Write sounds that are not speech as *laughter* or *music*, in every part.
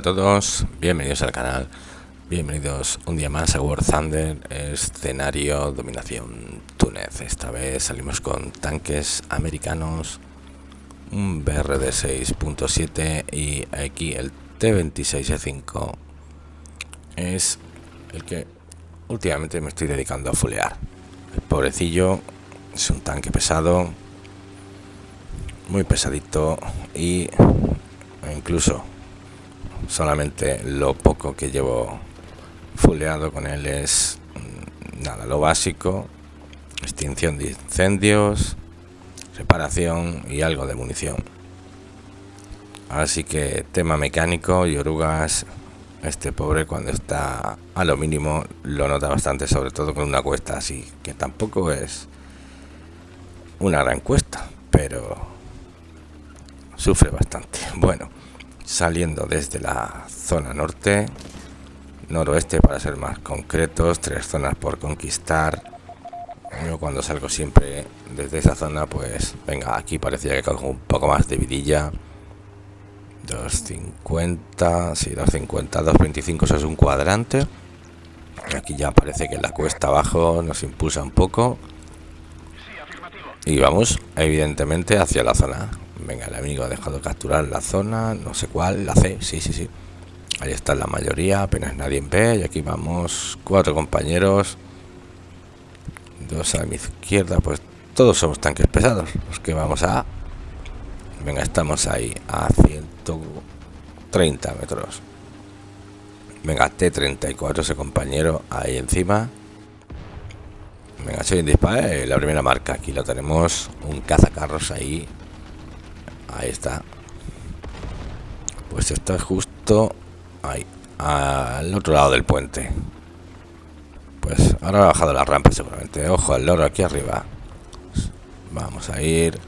A todos, bienvenidos al canal, bienvenidos un día más a War Thunder, escenario dominación Túnez. Esta vez salimos con tanques americanos, un BRD 6.7 y aquí el T26E5 es el que últimamente me estoy dedicando a fulear. El pobrecillo es un tanque pesado, muy pesadito y incluso solamente lo poco que llevo fuleado con él es mm, nada, lo básico, extinción de incendios, reparación y algo de munición. Así que tema mecánico y orugas, este pobre cuando está a lo mínimo lo nota bastante, sobre todo con una cuesta así, que tampoco es una gran cuesta, pero sufre bastante. Bueno saliendo desde la zona norte, noroeste para ser más concretos, tres zonas por conquistar. Yo cuando salgo siempre desde esa zona, pues venga, aquí parecía que cojo un poco más de vidilla. 250, sí, 250, 225 eso es un cuadrante. Aquí ya parece que la cuesta abajo nos impulsa un poco. Y vamos, evidentemente, hacia la zona. Venga, el amigo ha dejado capturar la zona, no sé cuál, la C, sí, sí, sí. Ahí está la mayoría, apenas nadie ve. Y aquí vamos, cuatro compañeros. Dos a mi izquierda, pues todos somos tanques pesados. Los que vamos a... Venga, estamos ahí a 130 metros. Venga, T34, ese compañero ahí encima. Venga, soy un disparo, eh, la primera marca. Aquí lo tenemos, un cazacarros ahí Ahí está. Pues está justo ahí, al otro lado del puente. Pues ahora ha bajado la rampa seguramente. Ojo al loro aquí arriba. Vamos a ir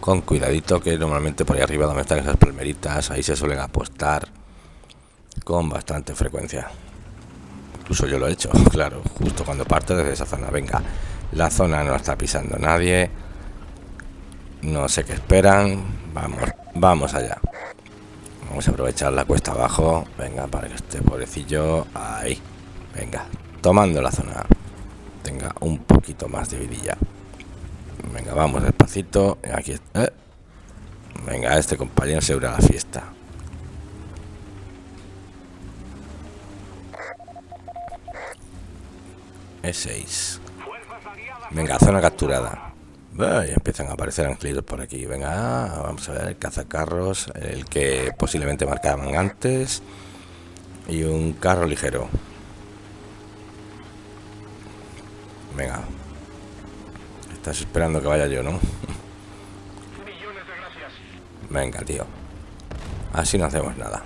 con cuidadito que normalmente por ahí arriba donde están esas palmeritas, ahí se suelen apostar con bastante frecuencia. Incluso yo lo he hecho, *laughs* claro, justo cuando parte desde esa zona. Venga, la zona no está pisando nadie no sé qué esperan. Vamos, vamos allá. Vamos a aprovechar la cuesta abajo. Venga, para que este pobrecillo... Ahí. Venga, tomando la zona. Tenga un poquito más de vidilla. Venga, vamos despacito. Aquí eh. Venga, este compañero se a la fiesta. E6. Venga, zona capturada empiezan a aparecer anglitos por aquí. Venga, vamos a ver, el cazacarros, el que posiblemente marcaban antes. Y un carro ligero. Venga. Estás esperando que vaya yo, ¿no? Venga, tío. Así no hacemos nada.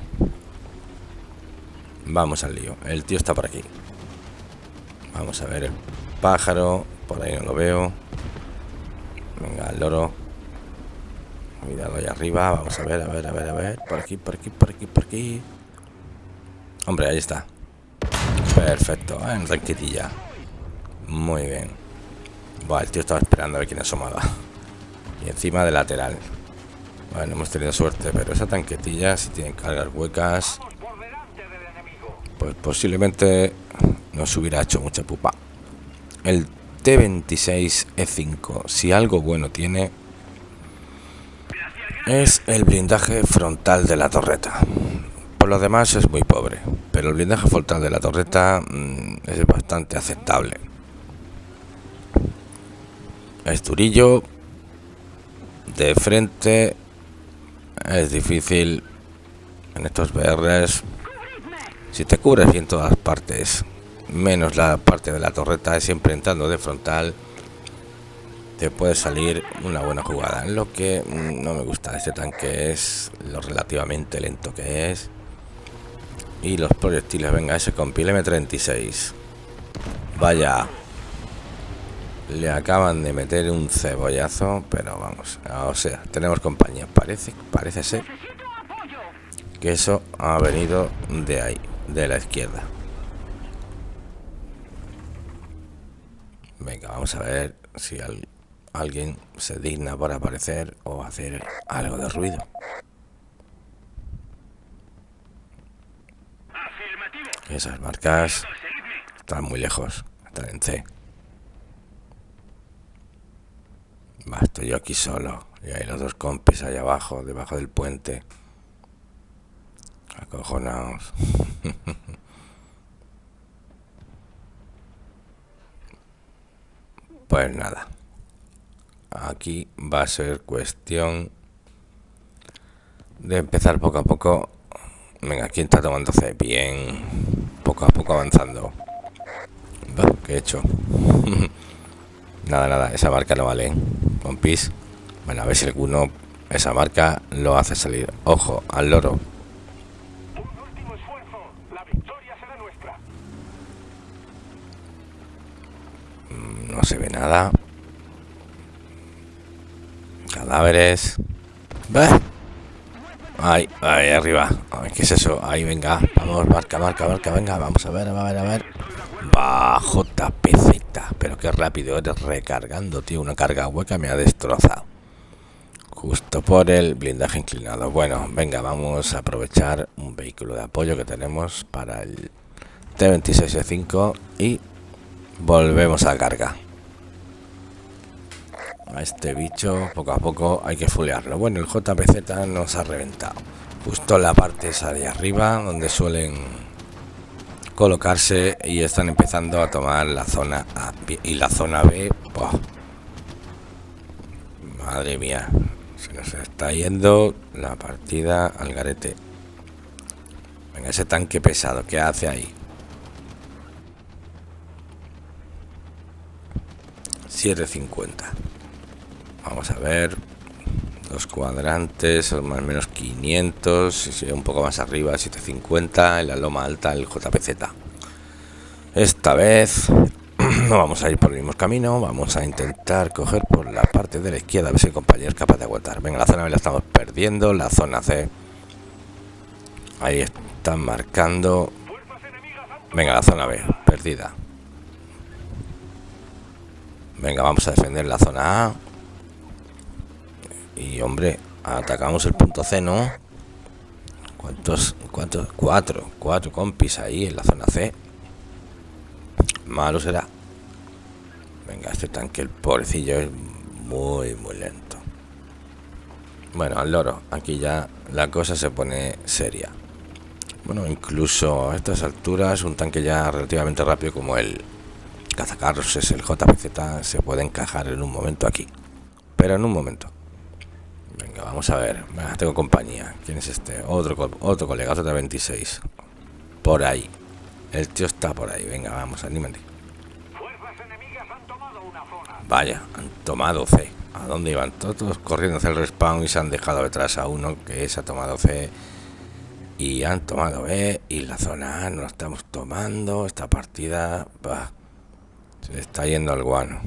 Vamos al lío. El tío está por aquí. Vamos a ver el pájaro. Por ahí no lo veo. Venga, el loro. Cuidado ahí arriba. Vamos a ver, a ver, a ver, a ver. Por aquí, por aquí, por aquí, por aquí. Hombre, ahí está. Perfecto. En tranquililla. Muy bien. Buah, el tío estaba esperando a ver quién asomaba. *laughs* Y encima de lateral. Bueno, hemos tenido suerte, pero esa tanquetilla, si tiene cargas huecas, pues posiblemente nos hubiera hecho mucha pupa. El T26E5, si algo bueno tiene, es el blindaje frontal de la torreta. Por lo demás es muy pobre, pero el blindaje frontal de la torreta mm, es bastante aceptable. Es durillo, de frente, es difícil en estos BRs. Si te cubres bien todas partes menos la parte de la torreta, siempre entrando de frontal, te puede salir una buena jugada. Lo que no me gusta de este tanque es lo relativamente lento que es. Y los proyectiles, venga, ese compil M36. Vaya. Le acaban de meter un cebollazo, pero vamos, o sea, tenemos compañía. Parece, parece ser que eso ha venido de ahí, de la izquierda. Venga, vamos a ver si alguien se digna por aparecer o hacer algo de ruido. Esas marcas están muy lejos. Están en C. Va, estoy yo aquí solo. Y hay los dos compis ahí abajo, debajo del puente. Acojonados. *laughs* pues nada. Aquí va a ser cuestión de empezar poco a poco. Venga, ¿quién está tomando C? Bien. Poco a poco avanzando. ¿Qué he hecho? *laughs* nada, nada, esa marca no vale. Compis. Bueno, a ver si alguno esa marca lo hace salir. Ojo, al loro. Nada. Cadáveres. Ahí, ahí arriba. ¿Qué es eso? Ahí, venga. Vamos, marca, marca, marca. Venga, vamos a ver, a ver, a ver. Bajo tapecita. Pero qué rápido eres recargando, tío. Una carga hueca me ha destrozado. Justo por el blindaje inclinado. Bueno, venga, vamos a aprovechar un vehículo de apoyo que tenemos para el T26E5 y volvemos a carga a este bicho poco a poco hay que fulearlo. Bueno el JPZ nos ha reventado. Justo en la parte esa de arriba donde suelen colocarse y están empezando a tomar la zona A y la zona B madre mía se nos está yendo la partida al garete. Venga ese tanque pesado que hace ahí 750 vamos a ver los cuadrantes más o menos 500 un poco más arriba 750 en la loma alta el JPZ esta vez *clears throat* no vamos a ir por el mismo camino vamos a intentar coger por la parte de la izquierda a ver si el compañero es capaz de aguantar. Venga la zona B la estamos perdiendo la zona C ahí están marcando. Venga la zona B perdida. Venga vamos a defender la zona A y hombre, atacamos el punto C, ¿no? ¿Cuántos? ¿Cuántos? Cuatro. Cuatro compis ahí en la zona C. Malo será. Venga, este tanque, el pobrecillo, es muy, muy lento. Bueno, al loro. Aquí ya la cosa se pone seria. Bueno, incluso a estas alturas, un tanque ya relativamente rápido como el cazacarros es el JPZ, se puede encajar en un momento aquí. Pero en un momento. Vamos a ver. tengo compañía. ¿Quién es este? Otro, otro colega, otro de 26. Por ahí. El tío está por ahí. Venga, vamos, anímate. Vaya, han tomado C. ¿A dónde iban? Todos corriendo hacia el respawn y se han dejado detrás a uno que se ha tomado C. Y han tomado B. Y la zona A no la estamos tomando. Esta partida... se está yendo al guano.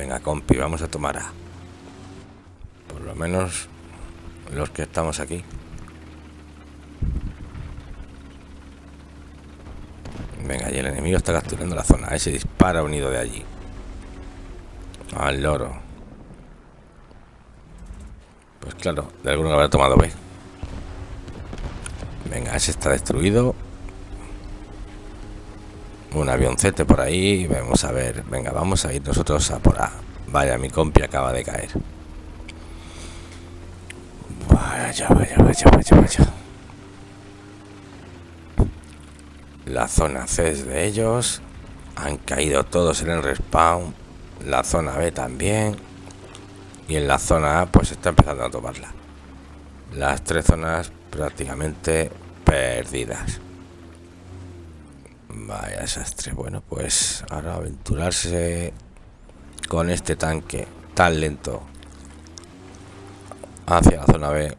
Venga, compi, vamos a tomar A. Por lo menos los que estamos aquí. Venga, y el enemigo está capturando la zona. Ese dispara unido de allí. Al loro. Pues claro, de alguno habrá tomado B. Venga, ese está destruido un avioncete por ahí. Vamos a ver. Venga, vamos a ir nosotros a por A. Vaya, mi compi acaba de caer. Vaya, vaya, vaya, vaya, vaya. La zona C es de ellos. Han caído todos en el respawn. La zona B también. Y en la zona A pues está empezando a tomarla. Las tres zonas prácticamente perdidas. Vaya desastre. Bueno, pues ahora aventurarse con este tanque tan lento hacia la zona B.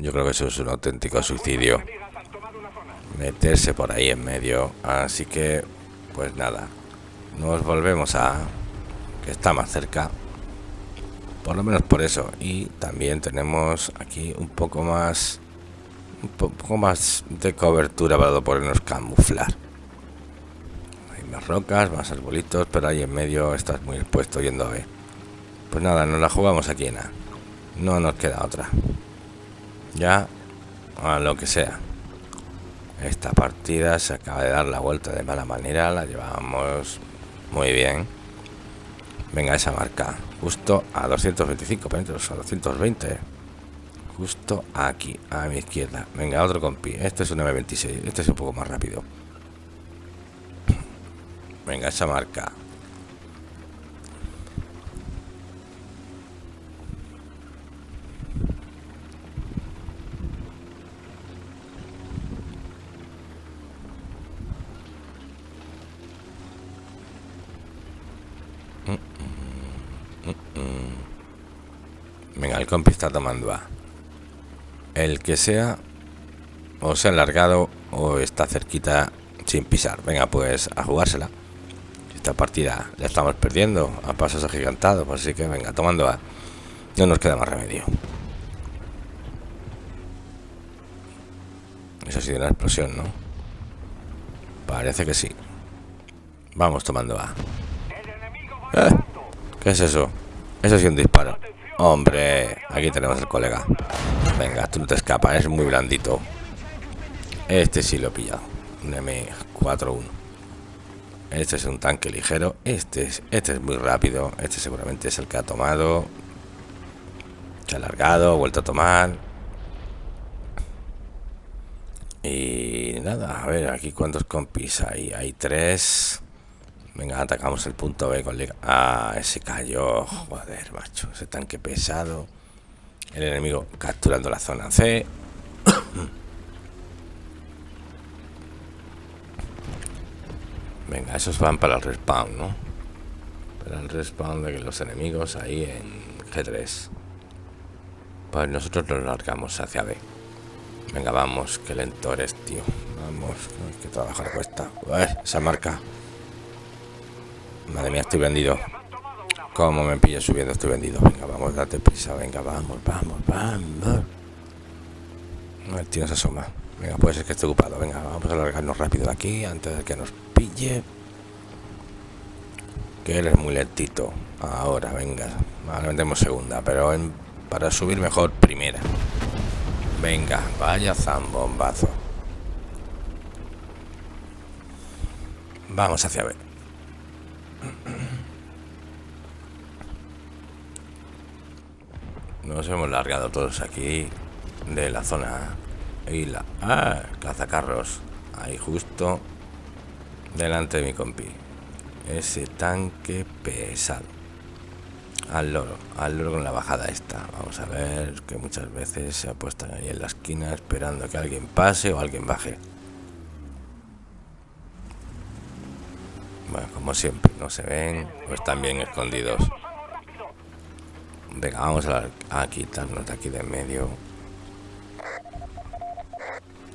Yo creo que eso es un auténtico suicidio. Meterse por ahí en medio. Así que, pues nada. Nos volvemos a... Que está más cerca. Por lo menos por eso. Y también tenemos aquí un poco más un poco más de cobertura para podernos camuflar. Hay más rocas, más arbolitos, pero ahí en medio estás muy expuesto yendo a ver. Pues nada, nos la jugamos aquí en A. No nos queda otra. ya a lo que sea. Esta partida se acaba de dar la vuelta de mala manera, la llevamos muy bien. Venga, esa marca, justo a 225 metros, a 220. Justo aquí, a mi izquierda. Venga, otro compi. Este es un M26, este es un poco más rápido. Venga, esa marca. Venga, el compi está tomando A. El que sea, o se ha alargado o está cerquita sin pisar. Venga, pues a jugársela. Esta partida la estamos perdiendo a pasos agigantados, así que venga, tomando A. No nos queda más remedio. Eso ha sido una explosión, ¿no? Parece que sí. Vamos tomando A. ¿Eh? ¿Qué es eso? Eso sí un disparo. Hombre, aquí tenemos el colega. Venga, tú no te escapas, es muy blandito. Este sí lo he pillado. Un M41. Este es un tanque ligero. Este es, este es muy rápido. Este seguramente es el que ha tomado. Se ha alargado, vuelto a tomar. Y nada, a ver, aquí cuántos compis hay. Hay tres. Venga, atacamos el punto B con. Ah, ese cayó. Joder, macho. Ese tanque pesado. El enemigo capturando la zona C. Venga, esos van para el respawn, ¿no? Para el respawn de los enemigos ahí en G3. Pues nosotros nos largamos hacia B. Venga, vamos, qué lento eres, tío. Vamos, hay que trabajar cuesta. Esa marca. Madre mía, estoy vendido. Como me pillo subiendo, estoy vendido. Venga, vamos, date prisa. Venga, vamos, vamos, vamos. El tío se asoma. Venga, puede ser que esté ocupado. Venga, vamos a largarnos rápido de aquí antes de que nos pille. Que él es muy lentito. Ahora, venga. Ahora vendemos segunda, pero para subir mejor primera. Venga, vaya zambombazo. Vamos hacia ver. Nos hemos largado todos aquí de la zona y la ah, cazacarros. Ahí justo delante de mi compi. Ese tanque pesado. Al loro al loro con la bajada esta. Vamos a ver que muchas veces se apuestan ahí en la esquina esperando que alguien pase o alguien baje. Bueno como siempre no se ven o están bien escondidos venga vamos a, quitarnos de aquí de en medio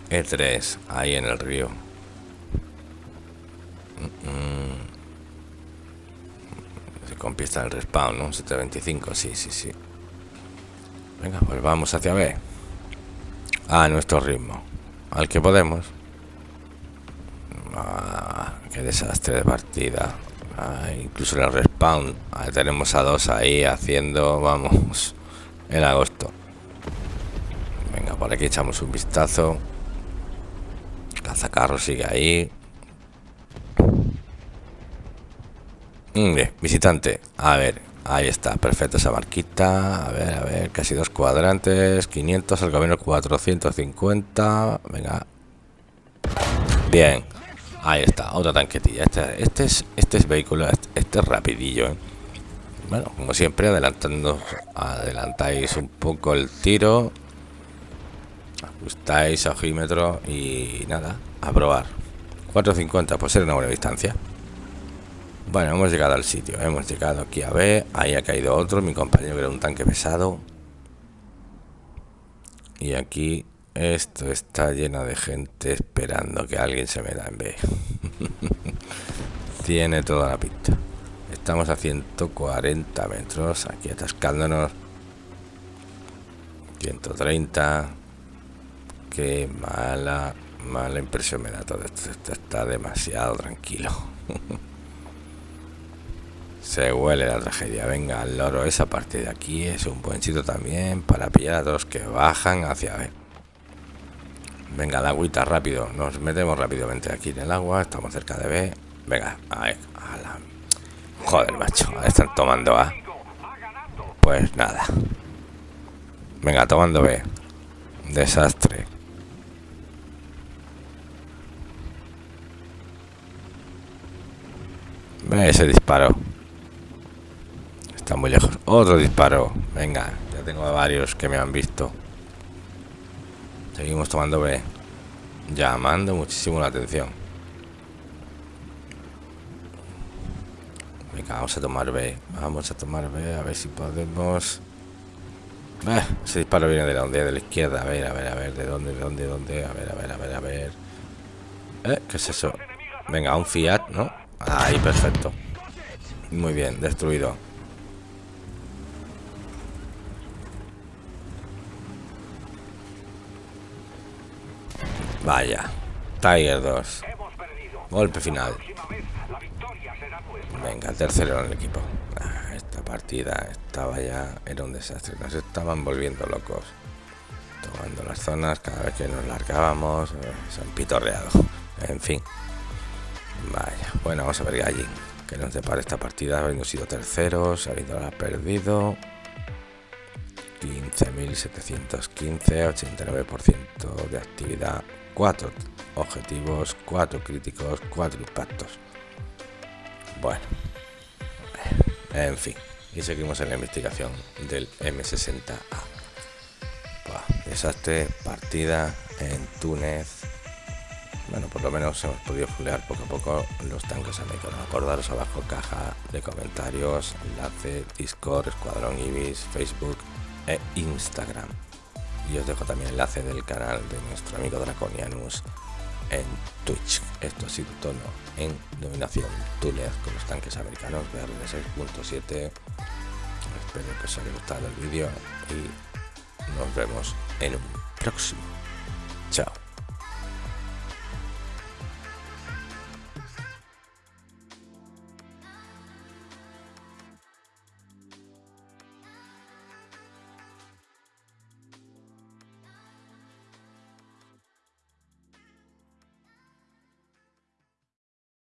E3, ahí en el río. Se conquista el respawn, ¿no? 725, sí, sí, sí. Venga, pues vamos hacia B. A nuestro ritmo. Al que podemos. Ah, qué desastre de partida. Incluso el respawn. tenemos a dos ahí haciendo, vamos, en agosto. Venga, por aquí echamos un vistazo. Cazacarro sigue ahí. Mm, visitante. A ver, ahí está. Perfecto esa marquita. A ver, a ver. Casi dos cuadrantes. 500, al gobierno 450. Venga. Bien. Ahí está, otra tanquetilla. Este, este, es, este es vehículo, este, este, es rapidillo. ¿eh? Bueno, como siempre, adelantando, adelantáis un poco el tiro ajustáis ojímetro y nada, a probar 450, pues ser una buena distancia bueno, hemos llegado al sitio hemos llegado aquí a B, ahí ha caído otro mi compañero era un tanque pesado y aquí esto está lleno de gente esperando que alguien se me da en B *laughs* tiene toda la pinta estamos a 140 metros aquí atascándonos 130 Qué mala, mala impresión me da todo esto. Esto está demasiado tranquilo. *laughs* Se huele la tragedia. Venga, el loro, esa parte de aquí es un buen sitio también para pillar a todos que bajan hacia ver. Venga, la agüita rápido. Nos metemos rápidamente aquí en el agua. Estamos cerca de B. Venga, a la... Joder, macho. Están tomando A. Pues nada. Venga, tomando B. Desastre. Ve ese disparo. Está muy lejos. Otro disparo. Venga, ya tengo varios que me han visto. Seguimos tomando B. Llamando muchísimo la atención. Venga, vamos a tomar B. Vamos a tomar B, a ver si podemos... Ah, ese disparo viene de la ondea de la izquierda. A ver, a ver, a ver, de dónde, de dónde, de dónde. A ver, a ver, a ver, a ver. ¿Eh? ¿Qué es eso? Venga, un Fiat, ¿no? Ahí, perfecto. Muy bien, destruido. Vaya. Tiger 2. Golpe final. Venga, tercero en el equipo. Ah, esta partida estaba ya... Era un desastre. Nos estaban volviendo locos. Tomando las zonas cada vez que nos largábamos. Eh, se han pitorreado. En fin. Vaya. Bueno, vamos a ver Gallin. Que nos depara esta partida. Habiendo sido terceros. Habiendo perdido. 15.715. 89% de actividad. 4 objetivos. 4 críticos. 4 impactos. Bueno, en fin, y seguimos en la investigación del M60A. desastre, partida en Túnez. Bueno, por lo menos hemos podido fulear poco a poco los tanques americanos. Acordaros abajo caja de comentarios, enlace, Discord, Escuadrón Ibis, Facebook e Instagram. Y os dejo también el enlace del canal de nuestro amigo Draconianus en Twitch. Esto ha sido todo en dominación Túnez con los tanques americanos BR 6.7. Espero que os haya gustado el vídeo y nos vemos en un próximo.